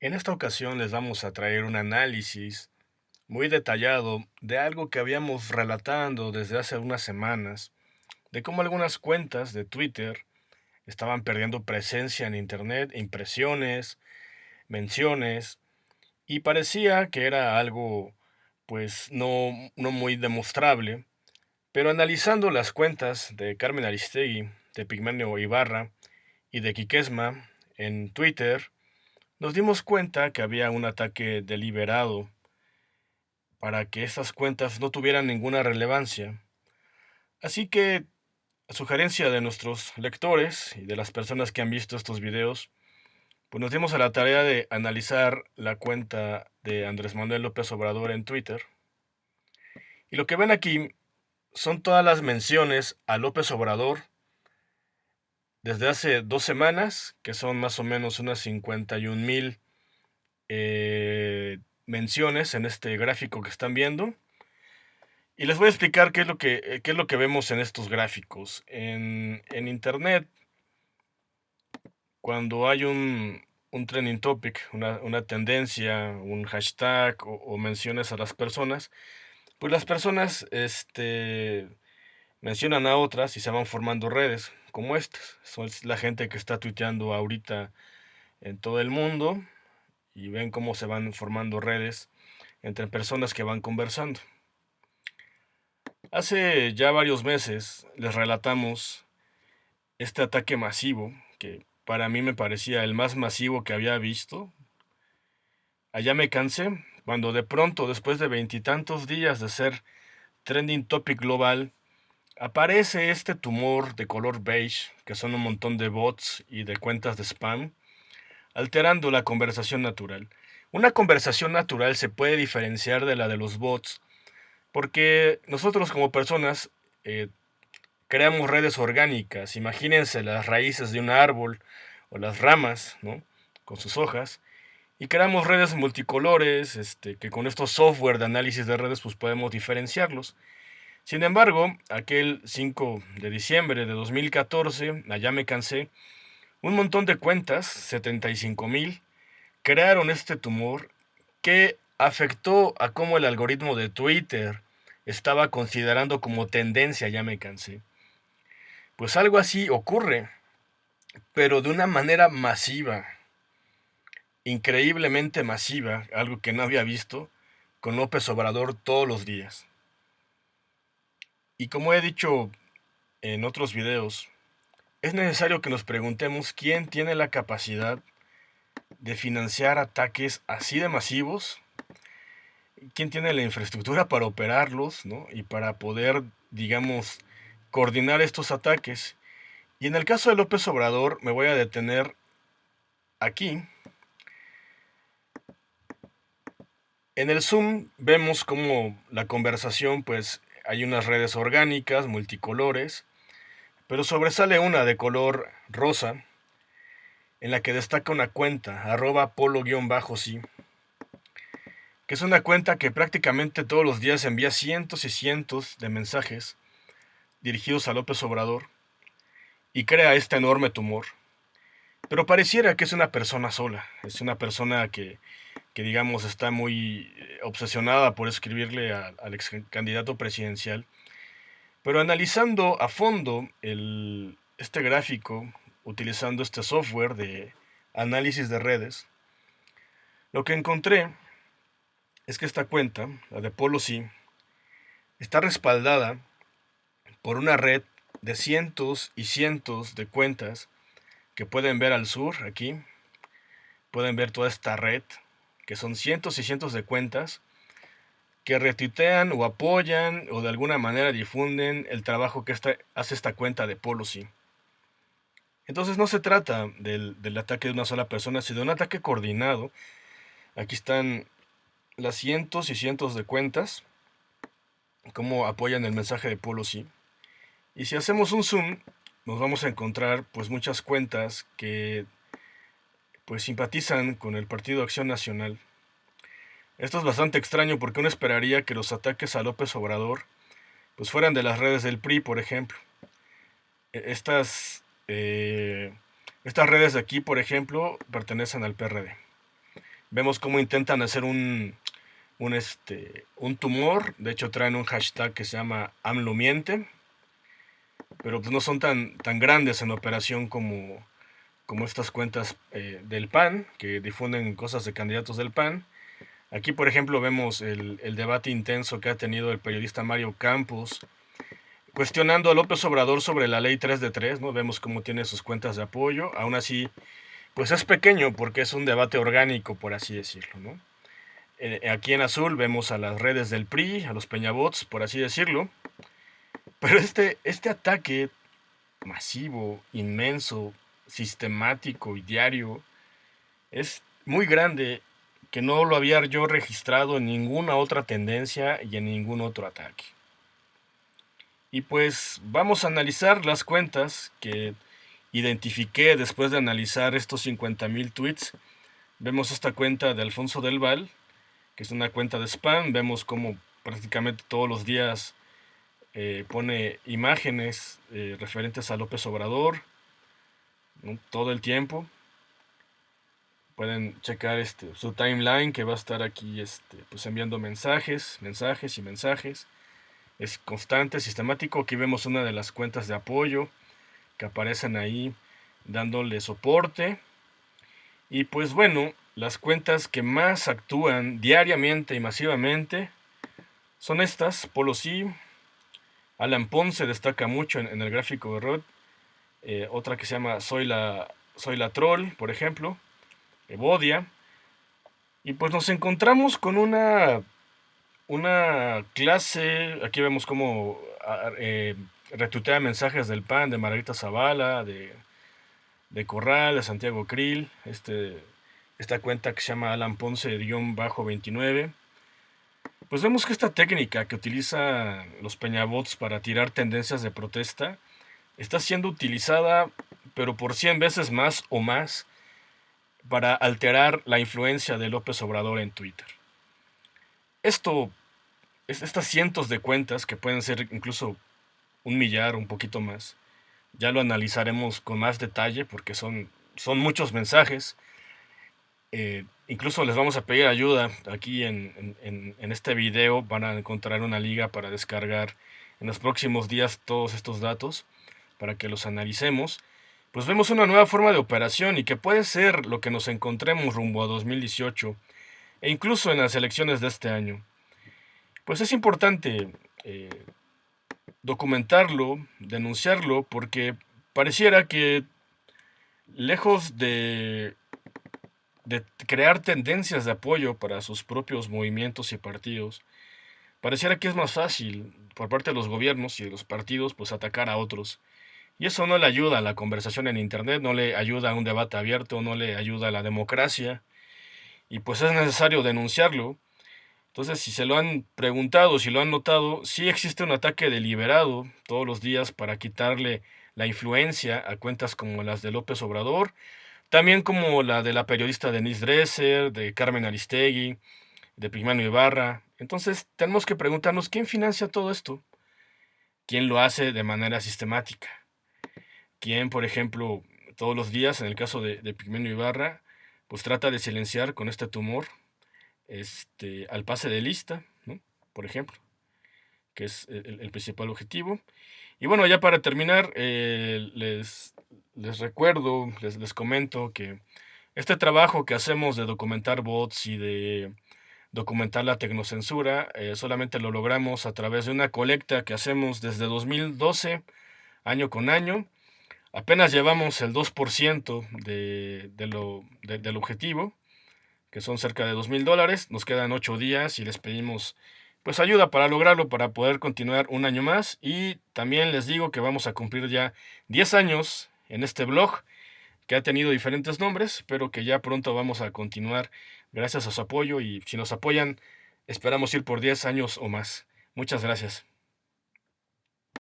En esta ocasión les vamos a traer un análisis muy detallado de algo que habíamos relatando desde hace unas semanas, de cómo algunas cuentas de Twitter estaban perdiendo presencia en Internet, impresiones, menciones, y parecía que era algo pues no, no muy demostrable, pero analizando las cuentas de Carmen Aristegui, de Pigmenio Ibarra y de Quiquesma en Twitter, nos dimos cuenta que había un ataque deliberado para que estas cuentas no tuvieran ninguna relevancia. Así que, a sugerencia de nuestros lectores y de las personas que han visto estos videos, pues nos dimos a la tarea de analizar la cuenta de Andrés Manuel López Obrador en Twitter. Y lo que ven aquí son todas las menciones a López Obrador desde hace dos semanas, que son más o menos unas 51 mil eh, menciones en este gráfico que están viendo. Y les voy a explicar qué es lo que, eh, qué es lo que vemos en estos gráficos. En, Internet, cuando hay un, un trending topic, una, tendencia, un hashtag o, menciones a las personas, pues las personas este, mencionan a otras y se van formando redes como estas. Son la gente que está tuiteando ahorita en todo el mundo y ven cómo se van formando redes entre personas que van conversando. Hace ya varios meses les relatamos este ataque masivo que para mí me parecía el más masivo que había visto. Allá me cansé cuando de pronto, después de veintitantos días de ser trending topic global, aparece este tumor de color beige, que son un montón de bots y de cuentas de spam, alterando la conversación natural. Una conversación natural se puede diferenciar de la de los bots, porque nosotros como personas eh, creamos redes orgánicas. Imagínense las raíces de un árbol o las ramas, ¿no? Con sus hojas. Y creamos redes multicolores, este, que con estos software de análisis de redes pues podemos diferenciarlos. Sin embargo, aquel 5 de diciembre de 2014, allá me cansé, un montón de cuentas, 75 mil, crearon este tumor que afectó a cómo el algoritmo de Twitter estaba considerando como tendencia, ya me cansé. Pues algo así ocurre, pero de una manera masiva, increíblemente masiva, algo que no había visto, con López Obrador todos los días. Y como he dicho en otros videos, es necesario que nos preguntemos quién tiene la capacidad de financiar ataques así de masivos, quién tiene la infraestructura para operarlos ¿no? y para poder, digamos, coordinar estos ataques. Y en el caso de López Obrador me voy a detener aquí. En el Zoom vemos como la conversación pues hay unas redes orgánicas, multicolores, pero sobresale una de color rosa, en la que destaca una cuenta, arroba polo-sí, que es una cuenta que prácticamente todos los días envía cientos y cientos de mensajes dirigidos a López Obrador y crea este enorme tumor. Pero pareciera que es una persona sola, es una persona que que digamos está muy eh, obsesionada por escribirle al ex candidato presidencial. Pero analizando a fondo el, este gráfico, utilizando este software de análisis de redes, lo que encontré es que esta cuenta, la de Polo está respaldada por una red de cientos y cientos de cuentas que pueden ver al sur, aquí, pueden ver toda esta red que son cientos y cientos de cuentas que retuitean o apoyan o de alguna manera difunden el trabajo que hace esta cuenta de Policy. Entonces no se trata del, del, ataque de una sola persona, sino de un ataque coordinado. Aquí están las cientos y cientos de cuentas, cómo apoyan el mensaje de Policy. Y si hacemos un zoom, nos vamos a encontrar pues muchas cuentas que pues simpatizan con el Partido Acción Nacional. Esto es bastante extraño porque uno esperaría que los ataques a López Obrador pues fueran de las redes del PRI, por ejemplo. E, estas, eh, estas redes de aquí, por ejemplo, pertenecen al PRD. Vemos cómo intentan hacer un, un, este, un tumor. De hecho, traen un hashtag que se llama AMLOMIENTE. Pero pues no son tan, tan grandes en operación como, como estas cuentas eh, del PAN, que difunden cosas de candidatos del PAN. Aquí, por ejemplo, vemos el, el, debate intenso que ha tenido el periodista Mario Campos, cuestionando a López Obrador sobre la ley 3 de 3, ¿no? Vemos cómo tiene sus cuentas de apoyo. Aún así, pues es pequeño porque es un debate orgánico, por así decirlo, ¿no? Eh, aquí en azul vemos a las redes del PRI, a los peñabots, por así decirlo. Pero este, este ataque masivo, inmenso, sistemático y diario es muy grande que no lo había yo registrado en ninguna otra tendencia y en ningún otro ataque. Y pues vamos a analizar las cuentas que identifiqué después de analizar estos 50.000 tweets. Vemos esta cuenta de Alfonso del Val, que es una cuenta de spam. Vemos como prácticamente todos los días eh, pone imágenes eh, referentes a López Obrador, todo el tiempo. Pueden checar este, su timeline que va a estar aquí este, pues enviando mensajes, mensajes y mensajes. Es constante, sistemático. Aquí vemos una de las cuentas de apoyo que aparecen ahí dándole soporte. Y pues bueno, las cuentas que más actúan diariamente y masivamente son estas, Polo Alan Ponce destaca mucho en, el gráfico de Rod, eh, otra que se llama Soy la, Soy la Troll, por ejemplo, Evodia. Y pues nos encontramos con una, una clase, aquí vemos cómo eh, mensajes del PAN, de Margarita Zavala, de, de Corral, de Santiago Krill, este, esta cuenta que se llama Alan Ponce-29. Pues vemos que esta técnica que utilizan los peñabots para tirar tendencias de protesta está siendo utilizada pero por 100 veces más o más para alterar la influencia de López Obrador en Twitter. Esto, estas cientos de cuentas, que pueden ser incluso un millar, un poquito más, ya lo analizaremos con más detalle porque son, son muchos mensajes. Eh, incluso les vamos a pedir ayuda aquí en, en, este video. Van a encontrar una liga para descargar en los próximos días todos estos datos para que los analicemos pues vemos una nueva forma de operación y que puede ser lo que nos encontremos rumbo a 2018 e incluso en las elecciones de este año. Pues es importante eh, documentarlo, denunciarlo, porque pareciera que lejos de, de crear tendencias de apoyo para sus propios movimientos y partidos, pareciera que es más fácil por parte de los gobiernos y de los partidos pues atacar a otros y eso no le ayuda a la conversación en Internet, no le ayuda a un debate abierto, no le ayuda a la democracia. Y pues es necesario denunciarlo. Entonces, si se lo han preguntado, si lo han notado, sí existe un ataque deliberado todos los días para quitarle la influencia a cuentas como las de López Obrador, también como la de la periodista Denise Dresser, de Carmen Aristegui, de Pigmano Ibarra. Entonces, tenemos que preguntarnos quién financia todo esto, quién lo hace de manera sistemática quien, por ejemplo, todos los días, en el caso de, de Ibarra, pues trata de silenciar con este tumor este, al pase de lista, por ejemplo, que es el, principal objetivo. Y bueno, ya para terminar, eh, les, les recuerdo, les, les comento que este trabajo que hacemos de documentar bots y de documentar la tecnocensura, eh, solamente lo logramos a través de una colecta que hacemos desde 2012, año con año, Apenas llevamos el 2% de, de lo, del objetivo, que son cerca de 2 mil dólares. Nos quedan 8 días y les pedimos pues ayuda para lograrlo, para poder continuar un año más. Y también les digo que vamos a cumplir ya 10 años en este blog, que ha tenido diferentes nombres, pero que ya pronto vamos a continuar gracias a su apoyo y si nos apoyan, esperamos ir por 10 años o más. Muchas gracias.